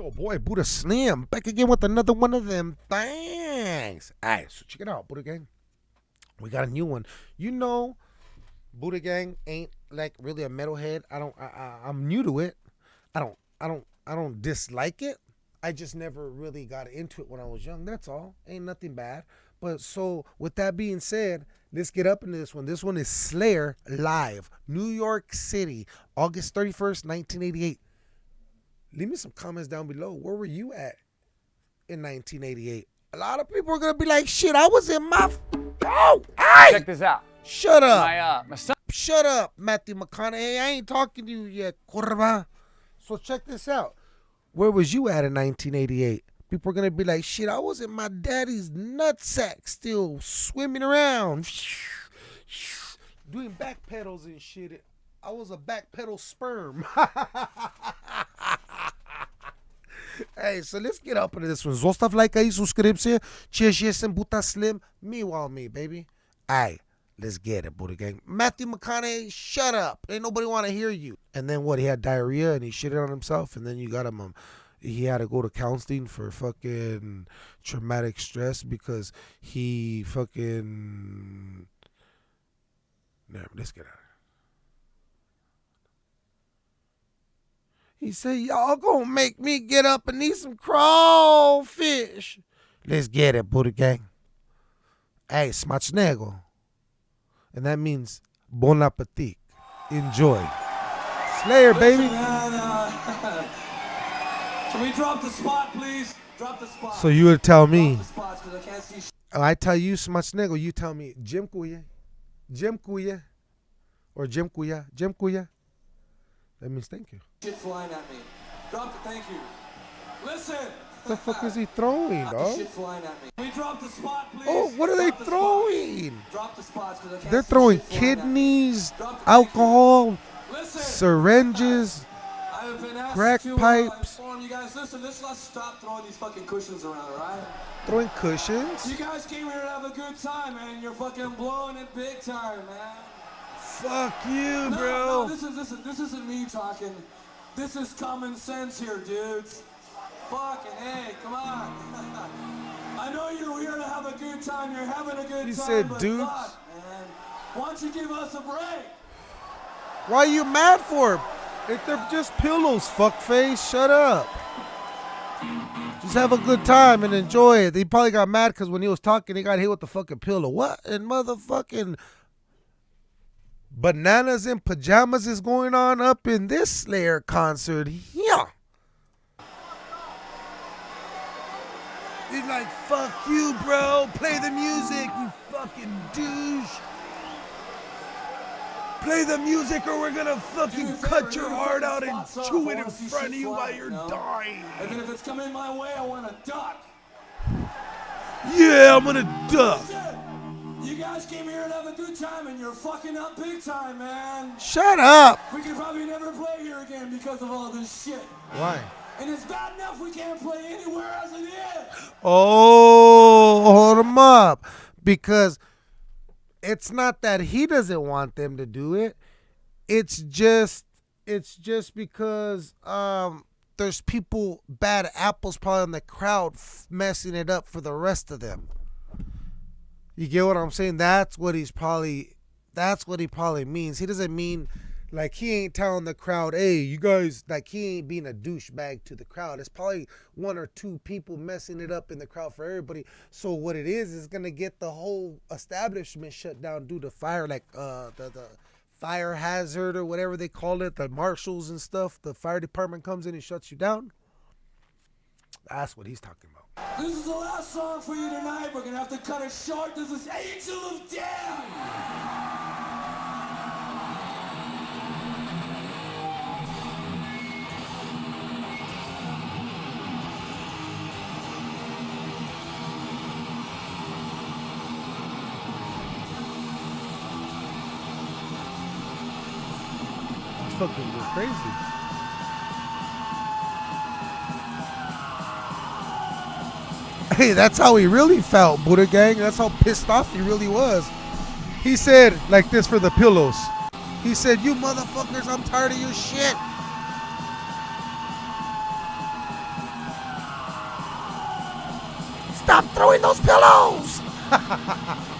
your boy Buddha Slim back again with another one of them things. Alright, so check it out, Buddha Gang. We got a new one. You know, Buddha Gang ain't like really a metalhead. I don't. I, I, I'm new to it. I don't. I don't. I don't dislike it. I just never really got into it when I was young. That's all. Ain't nothing bad. But so with that being said, let's get up into this one. This one is Slayer live, New York City, August 31st, 1988. Leave me some comments down below. Where were you at in 1988? A lot of people are gonna be like, "Shit, I was in my oh, hey, Check this out. shut up, My uh, my son shut up, Matthew McConaughey. I ain't talking to you yet, curva." So check this out. Where was you at in 1988? People are gonna be like, "Shit, I was in my daddy's nutsack, still swimming around, doing back pedals and shit." I was a back pedal sperm. Hey, so let's get up into this one. Like aí, subscribe-se. Cheers, yes, and Buddha Slim. Meanwhile, me, baby. Hey, let's get it, Buddha Gang. Matthew McConaughey, shut up. Ain't nobody want to hear you. And then what? He had diarrhea and he shitted on himself. And then you got him, um, he had to go to counseling for fucking traumatic stress because he fucking. Never, let's get out of here. He said, Y'all gonna make me get up and eat some crawfish. Let's get it, Buddha Gang. Hey, smacznego. And that means bon appetit. Enjoy. Slayer, baby. Man, uh, can we drop the spot, please? Drop the spot. So you would tell me, spots, I can't see shit. I tell you smacznego, you tell me, Jim Kuya, Jim dziękuję, or Jim Kuya, Jim dziękuję. That means thank you. shit flying at me. Drop the thank you. Listen. What the fuck is he throwing, dog? Shit flying at me. Can we drop the spot, please? Oh, what are they Drop the spots. throwing? Drop the spots, 'cause I can't They're throwing shit flying at me. kidneys, Drop the thank you. alcohol, Listen. syringes. I've been asked crack pipes. Uh, inform you guys. Listen, let's not stop throwing these fucking cushions around, alright? Throwing cushions. You guys came here to have a good time, man. You're fucking blowing it big time, man. Fuck you, No, bro. no, this is this is this isn't me talking. This is common sense here, dudes. Fucking hey, come on. I know you're here to have a good time. You're having a good He time. said but dudes. fuck, man. Why don't you give us a break? Why are you mad for? If they're just pillows, fuckface. Shut up. Just have a good time and enjoy it. He probably got mad because when he was talking, he got hit with the fucking pillow. What in motherfucking bananas in pajamas is going on up in this Slayer concert? Yeah. He's like, fuck you, bro. Play the music, you fucking douche. Play the music or we're gonna fucking a cut your heart out and chew it in front of you while you're you know? dying. And then if it's coming my way, I want to duck. Yeah, I'm gonna duck. Guys came here to have a good time, and you're fucking up big time, man. Shut up. We could probably never play here again because of all this shit. Why? And it's bad enough we can't play anywhere as it is. Oh, hold him up. Because it's not that he doesn't want them to do it. It's just it's just because um there's people bad apples probably in the crowd f- messing it up for the rest of them. You get what I'm saying? That's what he's probably that's what he probably means. He doesn't mean like he ain't telling the crowd, hey, you guys like he ain't being a douchebag to the crowd. It's probably one or two people messing it up in the crowd for everybody. So what it is is gonna get the whole establishment shut down due to fire, like uh the the fire hazard or whatever they call it, the marshals and stuff. The fire department comes in and shuts you down. That's what he's talking about. This is the last song for you tonight. We're gonna have to cut it short. This is Angel of Death. Fucking crazy. hey, that's how he really felt, Buddha Gang. That's how pissed off he really was. He said, like this for the pillows. He said, You motherfuckers, I'm tired of your shit. Stop throwing those pillows!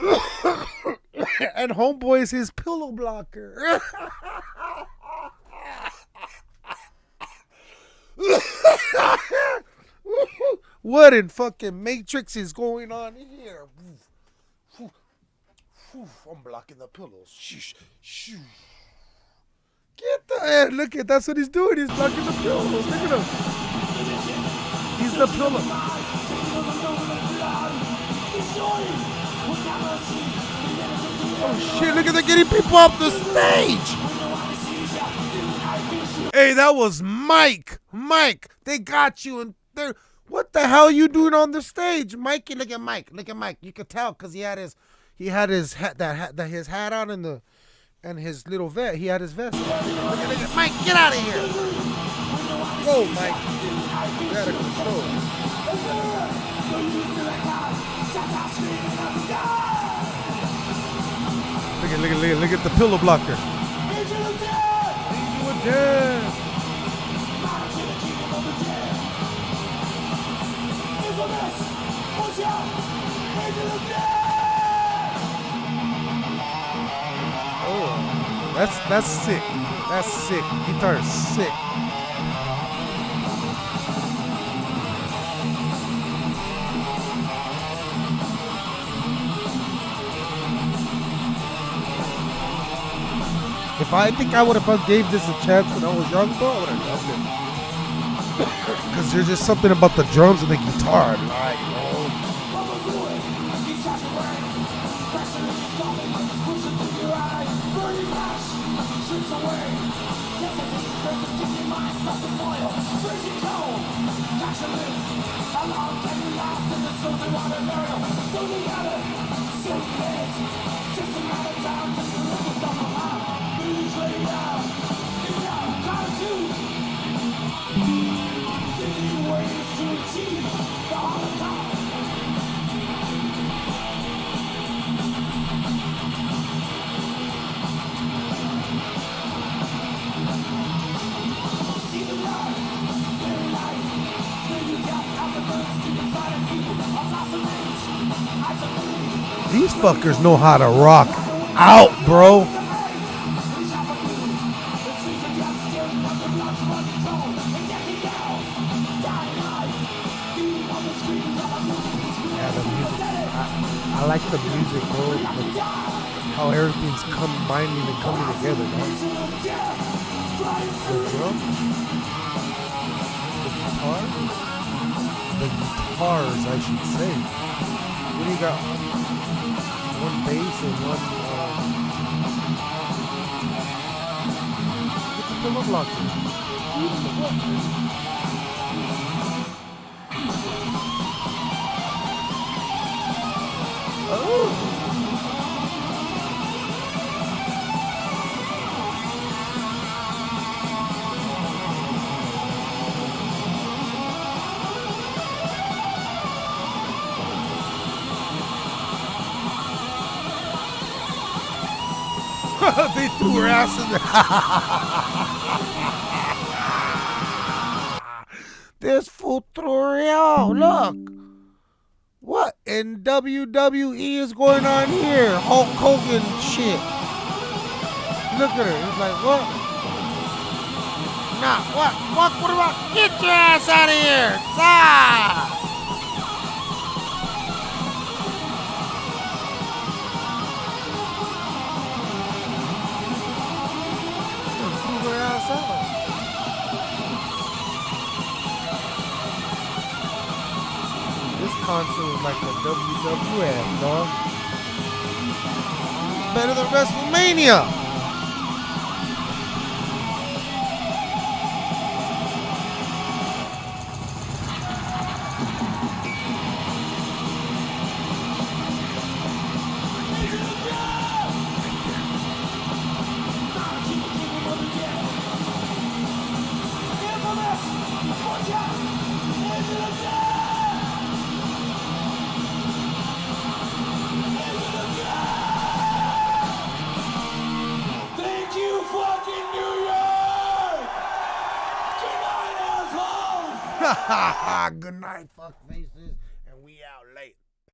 and homeboy is his pillow blocker. what in fucking Matrix is going on here? I'm blocking the pillows. Get the. Look at that's what he's doing. He's blocking the pillows. Look at him. He's the pillow. Oh shit! Look at them getting people off the stage. Hey, that was Mike. Mike, they got you, and they're. What the hell you doing on the stage, Mikey? Look at Mike. Look at Mike. You could tell because he had his he had his hat that hat that his hat on and the and his little vest. He had his vest. Look at, look at, Mike, get out of here! Go, Mike. You gotta control. Look at look at look at look at the pillow blocker. Oh, that's that's sick. That's sick. Guitar is sick. If I think I would have gave this a chance when I was young, bro, I would have loved it. Because there's just something about the drums and the guitar. Like, bro. These fuckers know how to rock out, bro. Yeah, the music. I, I like the music, bro. The- how everything's combining and coming together, man. The drum, the guitar, the guitars, I should say. What do you got? One bass and one. Uh, get the pillow blocker. they in there. this her. Look. What in WWE is going on here? Hulk Hogan shit. Look at her. It's like, what? Nah, what? What? What about? Get your ass out of here. Stop. Concert was like a WWF, dog. Better than WrestleMania. good night, fuck faces, and we out late.